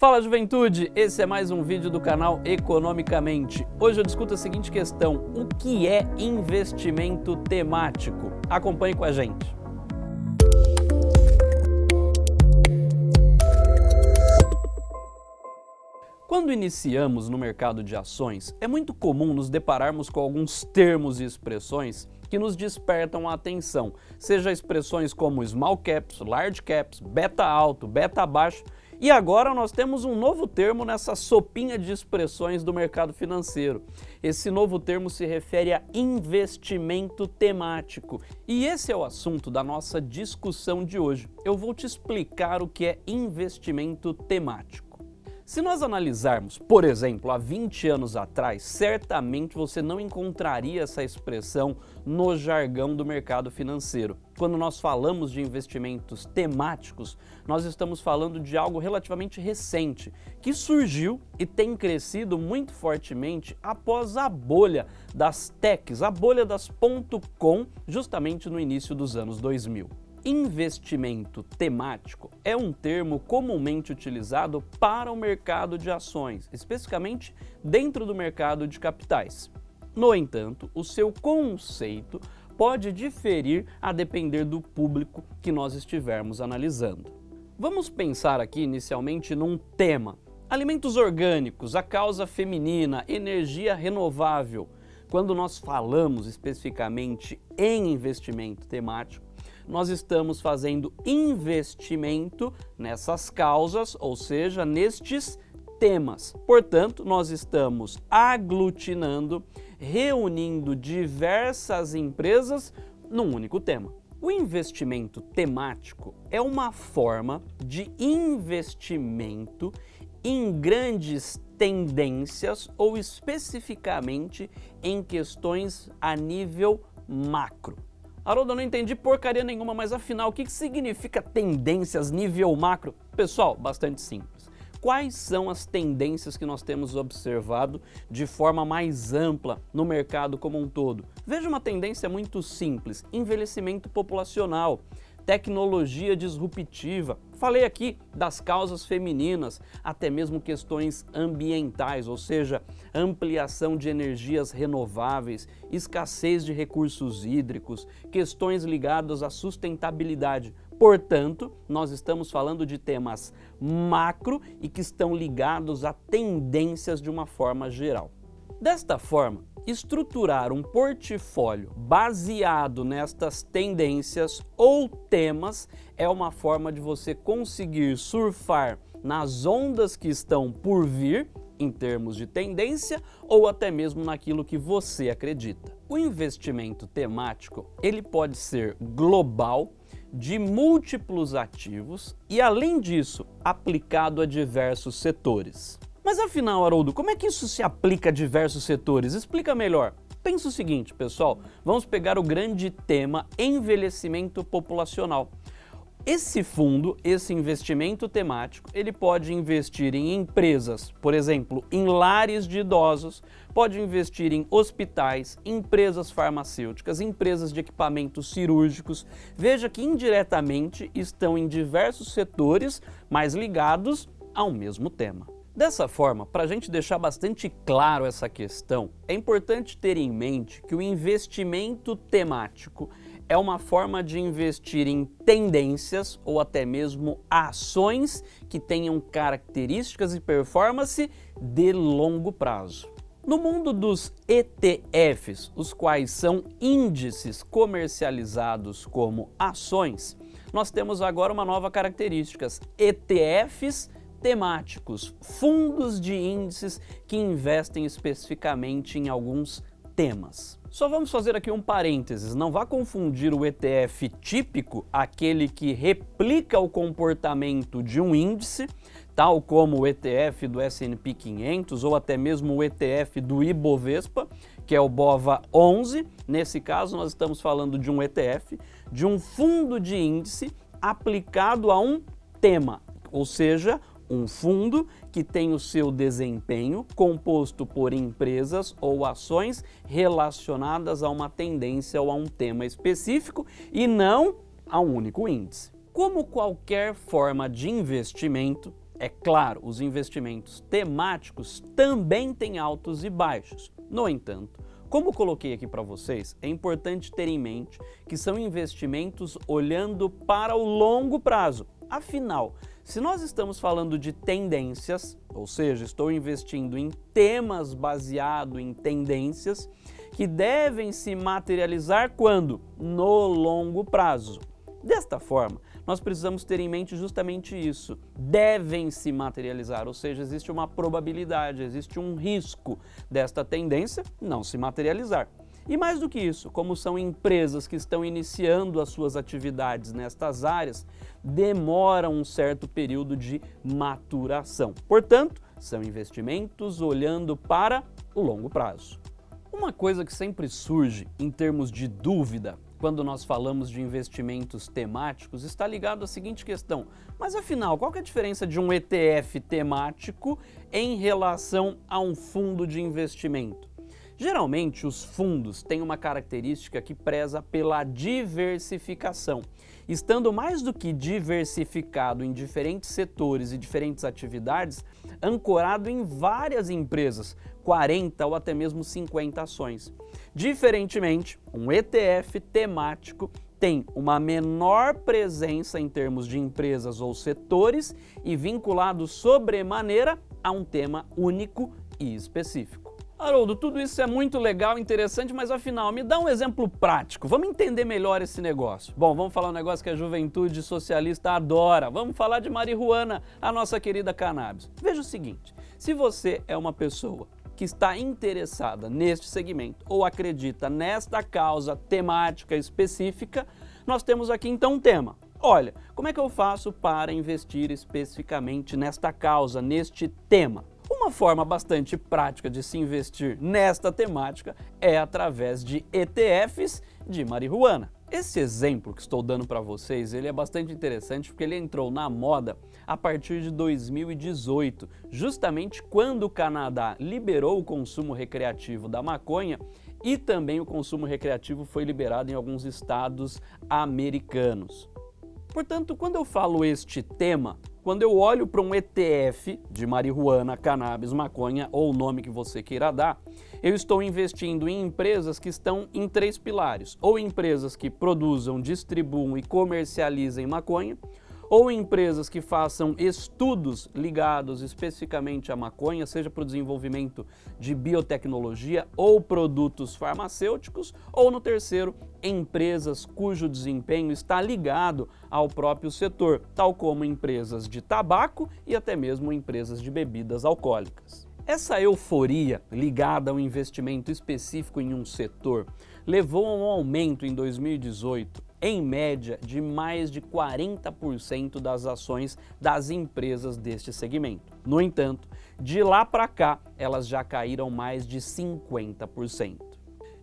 Fala juventude, esse é mais um vídeo do canal Economicamente. Hoje eu discuto a seguinte questão, o que é investimento temático? Acompanhe com a gente. Quando iniciamos no mercado de ações, é muito comum nos depararmos com alguns termos e expressões que nos despertam a atenção, seja expressões como small caps, large caps, beta alto, beta baixo, e agora nós temos um novo termo nessa sopinha de expressões do mercado financeiro. Esse novo termo se refere a investimento temático. E esse é o assunto da nossa discussão de hoje. Eu vou te explicar o que é investimento temático. Se nós analisarmos, por exemplo, há 20 anos atrás, certamente você não encontraria essa expressão no jargão do mercado financeiro. Quando nós falamos de investimentos temáticos, nós estamos falando de algo relativamente recente, que surgiu e tem crescido muito fortemente após a bolha das techs, a bolha das .com, justamente no início dos anos 2000. Investimento temático é um termo comumente utilizado para o mercado de ações, especificamente dentro do mercado de capitais. No entanto, o seu conceito pode diferir a depender do público que nós estivermos analisando. Vamos pensar aqui inicialmente num tema. Alimentos orgânicos, a causa feminina, energia renovável. Quando nós falamos especificamente em investimento temático, nós estamos fazendo investimento nessas causas, ou seja, nestes temas. Portanto, nós estamos aglutinando, reunindo diversas empresas num único tema. O investimento temático é uma forma de investimento em grandes tendências ou especificamente em questões a nível macro. Haroldo, eu não entendi porcaria nenhuma, mas afinal, o que significa tendências nível macro? Pessoal, bastante simples. Quais são as tendências que nós temos observado de forma mais ampla no mercado como um todo? Veja uma tendência muito simples, envelhecimento populacional tecnologia disruptiva. Falei aqui das causas femininas, até mesmo questões ambientais, ou seja, ampliação de energias renováveis, escassez de recursos hídricos, questões ligadas à sustentabilidade. Portanto, nós estamos falando de temas macro e que estão ligados a tendências de uma forma geral. Desta forma, estruturar um portfólio baseado nestas tendências ou temas é uma forma de você conseguir surfar nas ondas que estão por vir em termos de tendência ou até mesmo naquilo que você acredita. O investimento temático ele pode ser global, de múltiplos ativos e além disso aplicado a diversos setores. Mas afinal, Haroldo, como é que isso se aplica a diversos setores? Explica melhor. Pensa o seguinte, pessoal, vamos pegar o grande tema envelhecimento populacional. Esse fundo, esse investimento temático, ele pode investir em empresas, por exemplo, em lares de idosos, pode investir em hospitais, empresas farmacêuticas, empresas de equipamentos cirúrgicos. Veja que indiretamente estão em diversos setores, mas ligados ao mesmo tema. Dessa forma, para a gente deixar bastante claro essa questão, é importante ter em mente que o investimento temático é uma forma de investir em tendências ou até mesmo ações que tenham características e performance de longo prazo. No mundo dos ETFs, os quais são índices comercializados como ações, nós temos agora uma nova característica, ETFs temáticos, fundos de índices que investem especificamente em alguns temas. Só vamos fazer aqui um parênteses, não vá confundir o ETF típico, aquele que replica o comportamento de um índice, tal como o ETF do S&P 500 ou até mesmo o ETF do Ibovespa, que é o BOVA 11. Nesse caso, nós estamos falando de um ETF, de um fundo de índice aplicado a um tema, ou seja, um fundo que tem o seu desempenho composto por empresas ou ações relacionadas a uma tendência ou a um tema específico e não a um único índice. Como qualquer forma de investimento, É claro, os investimentos temáticos também têm altos e baixos. No entanto, como coloquei aqui para vocês, é importante ter em mente que são investimentos olhando para o longo prazo. Afinal, se nós estamos falando de tendências, ou seja, estou investindo em temas baseado em tendências que devem se materializar quando? No longo prazo. Desta forma, nós precisamos ter em mente justamente isso. Devem se materializar, ou seja, existe uma probabilidade, existe um risco desta tendência não se materializar. E mais do que isso, como são empresas que estão iniciando as suas atividades nestas áreas, demoram um certo período de maturação. Portanto, são investimentos olhando para o longo prazo. Uma coisa que sempre surge em termos de dúvida quando nós falamos de investimentos temáticos, está ligado à seguinte questão. Mas afinal, qual é a diferença de um ETF temático em relação a um fundo de investimento? Geralmente, os fundos têm uma característica que preza pela diversificação. Estando mais do que diversificado em diferentes setores e diferentes atividades, ancorado em várias empresas, 40 ou até mesmo 50 ações. Diferentemente, um ETF temático tem uma menor presença em termos de empresas ou setores e vinculado sobremaneira a um tema único e específico. Haroldo, tudo isso é muito legal, interessante, mas afinal, me dá um exemplo prático. Vamos entender melhor esse negócio. Bom, vamos falar um negócio que a juventude socialista adora. Vamos falar de marihuana, a nossa querida cannabis. Veja o seguinte, se você é uma pessoa que está interessada neste segmento ou acredita nesta causa temática específica, nós temos aqui então um tema. Olha, como é que eu faço para investir especificamente nesta causa, neste tema? Uma forma bastante prática de se investir nesta temática é através de ETFs de marihuana. Esse exemplo que estou dando para vocês, ele é bastante interessante porque ele entrou na moda a partir de 2018, justamente quando o Canadá liberou o consumo recreativo da maconha e também o consumo recreativo foi liberado em alguns estados americanos. Portanto, quando eu falo este tema, quando eu olho para um ETF de marihuana, cannabis, maconha ou o nome que você queira dar, eu estou investindo em empresas que estão em três pilares, ou empresas que produzam, distribuam e comercializem maconha, ou empresas que façam estudos ligados especificamente à maconha, seja para o desenvolvimento de biotecnologia ou produtos farmacêuticos, ou no terceiro, empresas cujo desempenho está ligado ao próprio setor, tal como empresas de tabaco e até mesmo empresas de bebidas alcoólicas. Essa euforia ligada ao investimento específico em um setor levou a um aumento em 2018 em média, de mais de 40% das ações das empresas deste segmento. No entanto, de lá para cá, elas já caíram mais de 50%.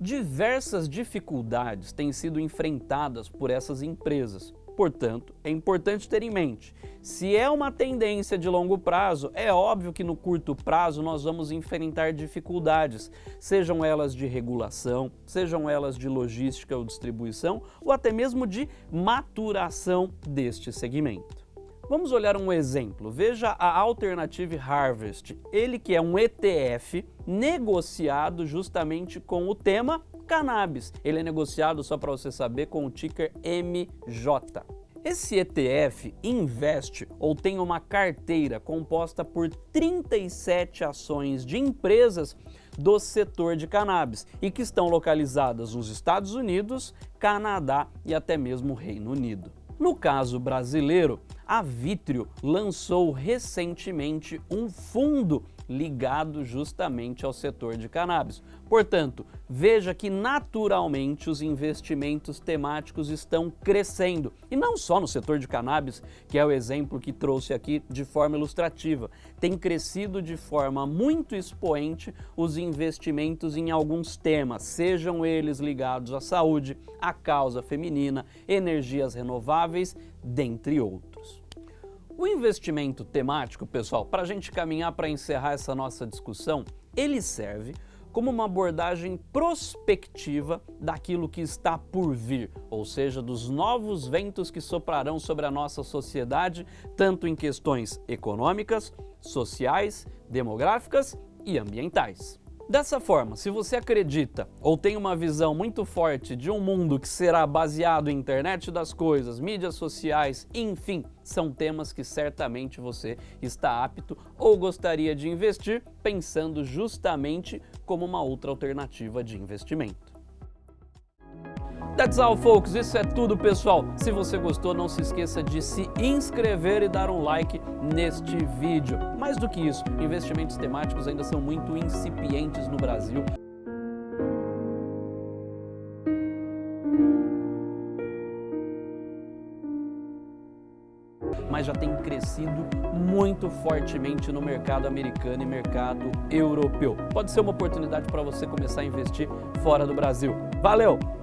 Diversas dificuldades têm sido enfrentadas por essas empresas, Portanto, é importante ter em mente, se é uma tendência de longo prazo, é óbvio que no curto prazo nós vamos enfrentar dificuldades, sejam elas de regulação, sejam elas de logística ou distribuição, ou até mesmo de maturação deste segmento. Vamos olhar um exemplo. Veja a Alternative Harvest, ele que é um ETF negociado justamente com o tema cannabis. Ele é negociado, só para você saber, com o ticker MJ. Esse ETF investe ou tem uma carteira composta por 37 ações de empresas do setor de cannabis e que estão localizadas nos Estados Unidos, Canadá e até mesmo Reino Unido. No caso brasileiro, a Vitrio lançou recentemente um fundo ligado justamente ao setor de cannabis. Portanto, veja que naturalmente os investimentos temáticos estão crescendo. E não só no setor de cannabis, que é o exemplo que trouxe aqui de forma ilustrativa. Tem crescido de forma muito expoente os investimentos em alguns temas, sejam eles ligados à saúde, à causa feminina, energias renováveis, dentre outros. O investimento temático, pessoal, para a gente caminhar para encerrar essa nossa discussão, ele serve como uma abordagem prospectiva daquilo que está por vir, ou seja, dos novos ventos que soprarão sobre a nossa sociedade, tanto em questões econômicas, sociais, demográficas e ambientais. Dessa forma, se você acredita ou tem uma visão muito forte de um mundo que será baseado em internet das coisas, mídias sociais, enfim, são temas que certamente você está apto ou gostaria de investir pensando justamente como uma outra alternativa de investimento. That's all, folks. Isso é tudo, pessoal. Se você gostou, não se esqueça de se inscrever e dar um like neste vídeo. Mais do que isso, investimentos temáticos ainda são muito incipientes no Brasil. mas já tem crescido muito fortemente no mercado americano e mercado europeu. Pode ser uma oportunidade para você começar a investir fora do Brasil. Valeu!